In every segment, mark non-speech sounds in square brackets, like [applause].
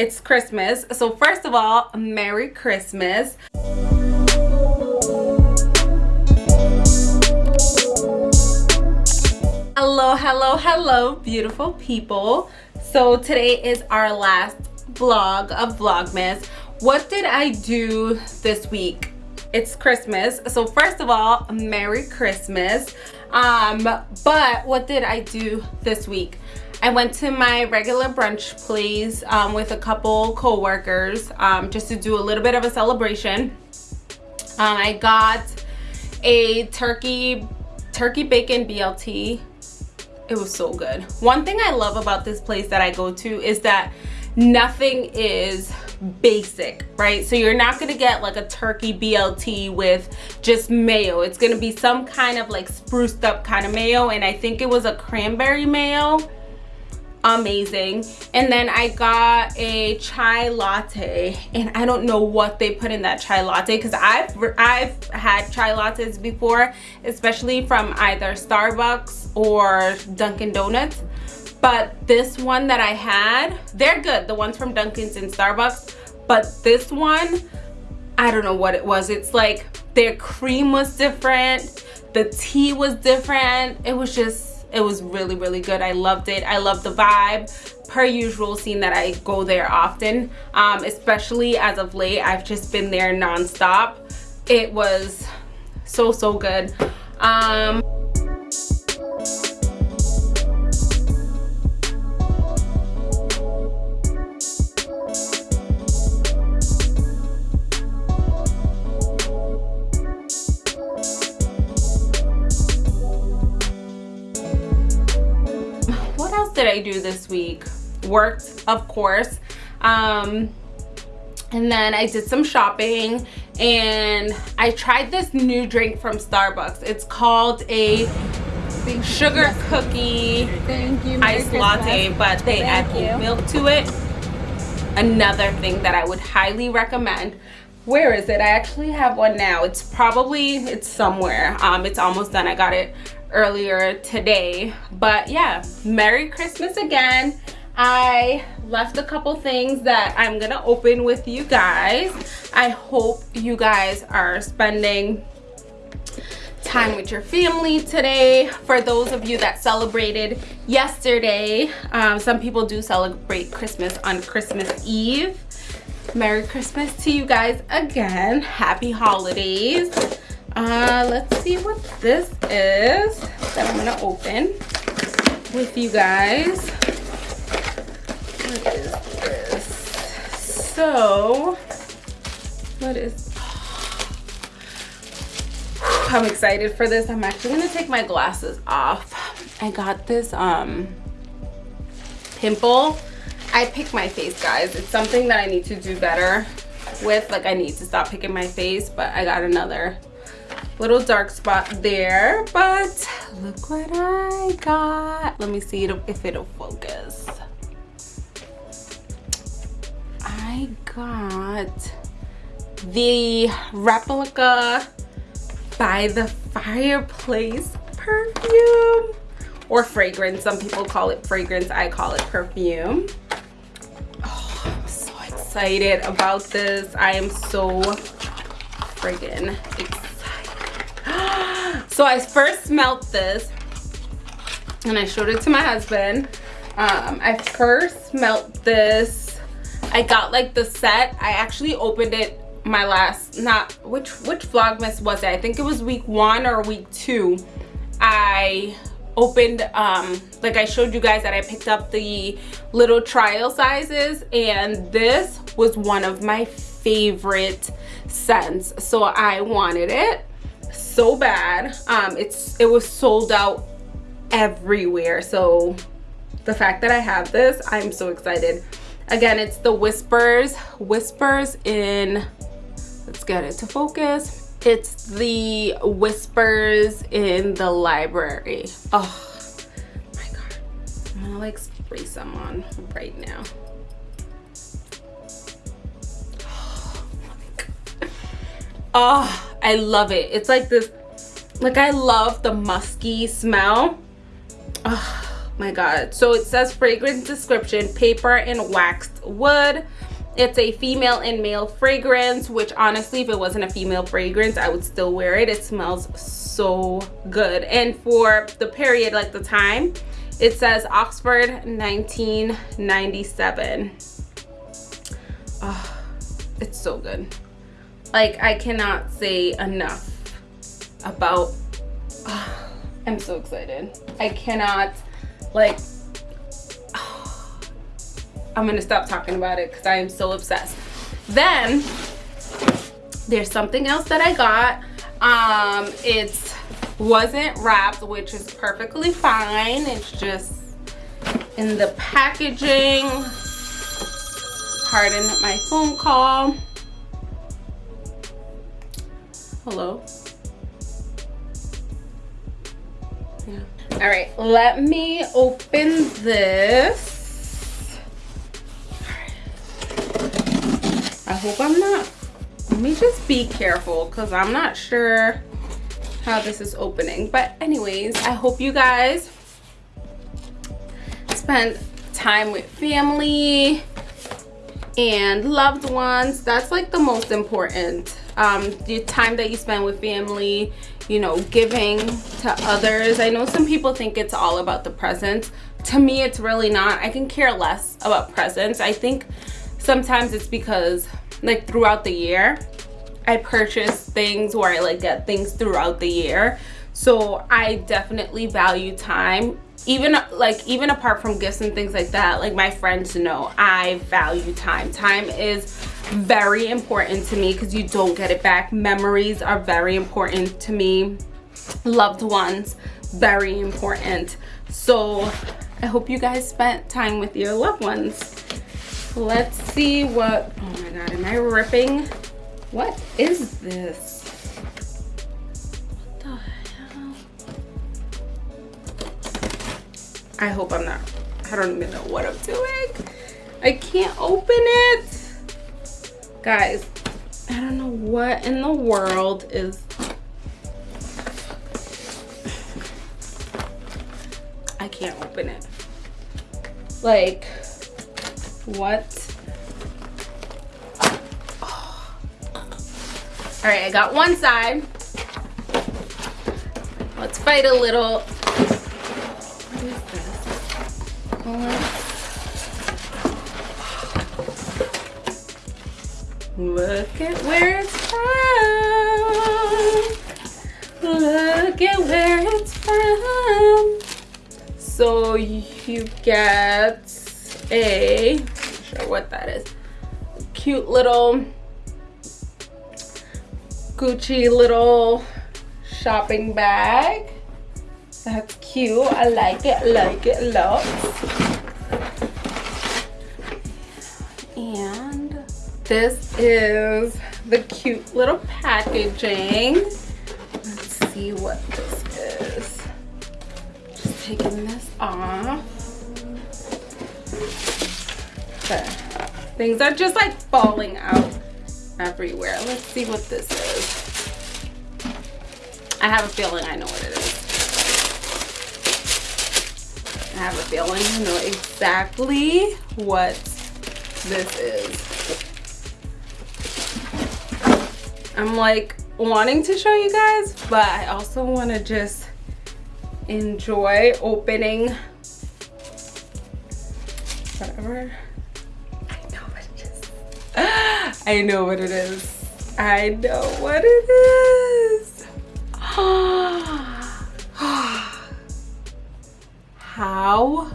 it's Christmas. So first of all, Merry Christmas. Hello, hello, hello, beautiful people. So today is our last vlog of Vlogmas. What did I do this week? It's Christmas. So first of all, Merry Christmas. Um, but what did I do this week? I went to my regular brunch place um, with a couple co-workers um, just to do a little bit of a celebration. Um, I got a turkey turkey bacon BLT. It was so good. One thing I love about this place that I go to is that nothing is basic right so you're not gonna get like a turkey blt with just mayo it's gonna be some kind of like spruced up kind of mayo and i think it was a cranberry mayo amazing. And then i got a chai latte and i don't know what they put in that chai latte because i've i've had chai lattes before especially from either starbucks or dunkin donuts. But this one that i had they're good the ones from dunkin's and starbucks. But this one i don't know what it was. It's like their cream was different the tea was different. It was just it was really really good. I loved it. I love the vibe. Per usual seeing that i go there often um, especially as of late i've just been there non-stop. It was so so good. Um, did I do this week? Worked, of course. Um, and then I did some shopping and I tried this new drink from Starbucks. It's called a sugar cookie iced latte, but they Thank add oat milk to it. Another thing that I would highly recommend. Where is it? I actually have one now. It's probably, it's somewhere. Um, it's almost done. I got it earlier today but yeah merry christmas again i left a couple things that i'm gonna open with you guys i hope you guys are spending time with your family today for those of you that celebrated yesterday um, some people do celebrate christmas on christmas eve merry christmas to you guys again. Happy holidays. Uh let's see what this is that i'm gonna open with you guys. What is this? So what is [sighs] i'm excited for this. I'm actually gonna take my glasses off. I got this um pimple i pick my face guys. It's something that i need to do better with. Like i need to stop picking my face but i got another little dark spot there. But look what i got. Let me see if it'll focus. I got the replica by the fireplace perfume. Or fragrance. Some people call it fragrance. I call it perfume excited about this i am so friggin excited [gasps] so I first smelled this and I showed it to my husband. Um, I first smelled this. I got like the set. I actually opened it my last, not, which, which Vlogmas was it? I think it was week one or week two. I opened um like i showed you guys that i picked up the little trial sizes and this was one of my favorite scents. So i wanted it so bad. Um it's it was sold out everywhere. So the fact that i have this i'm so excited. Again it's the whispers whispers in let's get it to focus it's the whispers in the library oh my god i'm gonna like spray some on right now [sighs] oh I love it. It's like this, like I love the musky smell. Oh my God. So it says fragrance description, paper and waxed Wood. It's a female and male fragrance, which honestly, if it wasn't a female fragrance, I would still wear it. It smells so good. And for the period, like the time, it says Oxford 1997. Oh, it's so good. Like, I cannot say enough about... Oh, I'm so excited. I cannot, like... I'm gonna stop talking about it because I am so obsessed. Then, there's something else that I got. Um, It wasn't wrapped, which is perfectly fine. It's just in the packaging. Pardon my phone call. Hello. Yeah. All right, let me open this. I hope I'm not, let me just be careful because I'm not sure how this is opening. But anyways, I hope you guys spend time with family and loved ones. That's like the most important um, the time that you spend with family, you know, giving to others. I know some people think it's all about the presents. To me, it's really not. I can care less about presents. I think sometimes it's because like throughout the year, I purchase things or I like get things throughout the year. So I definitely value time. Even like even apart from gifts and things like that like my friends know i value time. Time is very important to me because you don't get it back. Memories are very important to me. Loved ones very important. So i hope you guys spent time with your loved ones let's see what oh my god am i ripping what is this What the hell? I hope I'm not, I don't even know what I'm doing. I can't open it. Guys, I don't know what in the world is, I can't open it. Like, what? Oh. All right, I got one side. Let's fight a little Look at where it's from. Look at where it's from. So you get a, cute little Gucci little shopping bag. That's cute. I like it, like it lot. And this is the cute little packaging. Let's see what this is. Just taking this off. Okay. Things are just like falling out everywhere. Let's see what this is. I have a feeling I know what it is. I have a feeling I know exactly what this is. I'm like wanting to show you guys, but I also want to just enjoy opening whatever. I know what it is. I know what it is. [gasps] How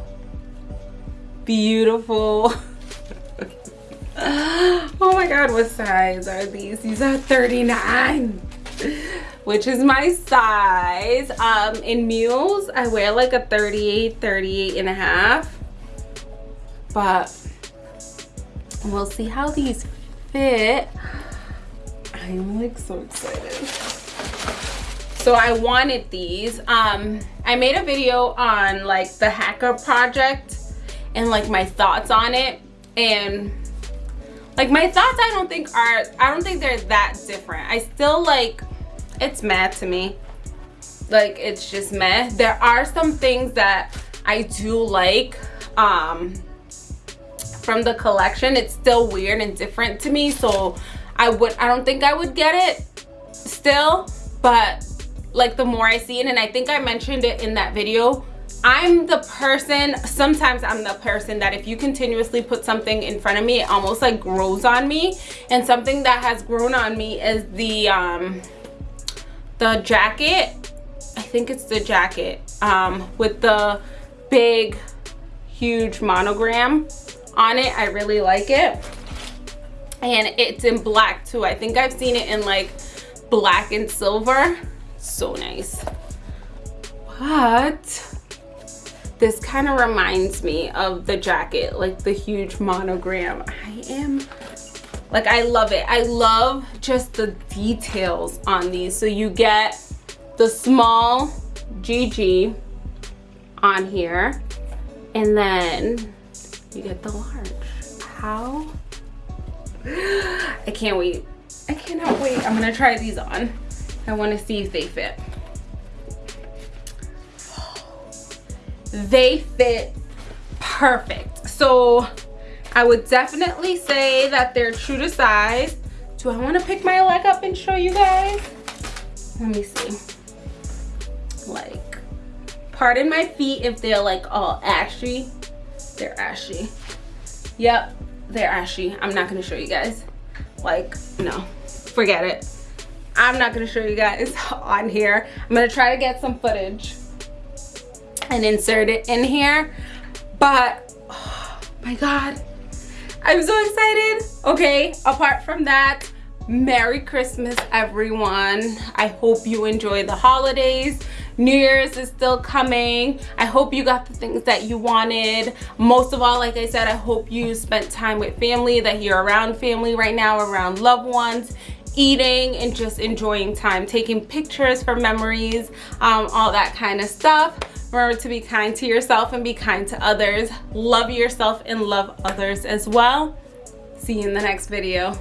beautiful. [laughs] oh my god, what size are these? These are 39 which is my size. Um, in mules, I wear like a 38, 38 and a half. But we'll see how these fit. I'm like so excited. So I wanted these. Um, I made a video on like the hacker project and like my thoughts on it. And like my thoughts I don't think are, I don't think they're that different. I still like, it's mad to me. Like it's just meh. There are some things that I do like. Um, from the collection it's still weird and different to me so I would I don't think I would get it still but like the more I see it and I think I mentioned it in that video I'm the person sometimes I'm the person that if you continuously put something in front of me it almost like grows on me and something that has grown on me is the um the jacket I think it's the jacket um with the big huge monogram on it I really like it. And it's in black too. I think i've seen it in like black and silver. So nice. But this kind of reminds me of the jacket like the huge monogram. I am like i love it. I love just the details on these. So you get the small gg on here and then you get the large how I can't wait. I cannot wait. I'm gonna try these on. I wanna see if they fit. [sighs] They fit perfect. So I would definitely say that they're true to size. Do I wanna pick my leg up and show you guys? Let me see. Like, pardon my feet if they're like all ashy. They're ashy. Yep, they're ashy. I'm not to show you guys. Like no forget it. I'm not to show you guys [laughs] on here. I'm to try to get some footage and insert it in here but oh [sighs] my god i'm so excited. Okay apart from that merry christmas everyone. I hope you enjoy the holidays. New Year's is still coming. I hope you got the things that you wanted. Most of all, like I said, I hope you spent time with family, that you're around family right now, around loved ones eating and just enjoying time taking pictures for memories um, all that kind of stuff. Remember to be kind to yourself and be kind to others. Love yourself and love others as well. See you in the next video